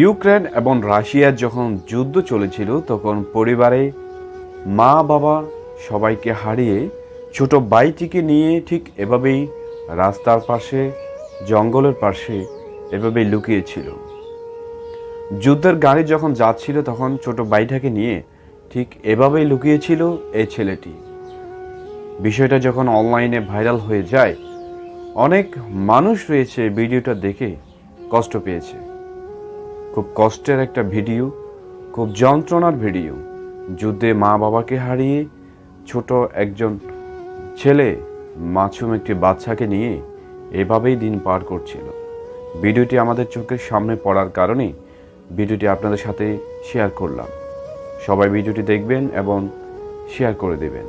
Ukraine এবং রাশিয়ার যখন যুদ্ধ চলেছিল, তখন পরিবারে মা বাবা সবাইকে হারিয়ে ছোট ভাইটিকে নিয়ে ঠিক এভাবেই রাস্তার পাশে, জঙ্গলের পাশে এভাবেই লুকিয়েছিল। যুদ্ধের গাড়ি যখন যাচ্ছিল, তখন ছোট ভাইটাকে নিয়ে ঠিক এভাবেই লুকিয়েছিল এই ছেলেটি। বিষয়টা যখন অনলাইনে ভাইরাল হয়ে যায় অনেক মানুষ রয়েছে ভিডিওটা দেখে কষ্ট পেয়েছে। খুব কষ্টের একটা ভিডিও, খুব যন্ত্রণার ভিডিও। যুদ্ধে মা বাবাকে হারিয়ে ছোট একজন ছেলে মাছুম একটি বাচ্চাকে নিয়ে এভাবেই দিন পার করছিল। ভিডিওটি আমাদের চোখের সামনে পড়ার কারণে ভিডিওটি আপনাদের সাথে শেয়ার করলাম। সবাই ভিডিওটি দেখবেন এবং শেয়ার করে দেবেন।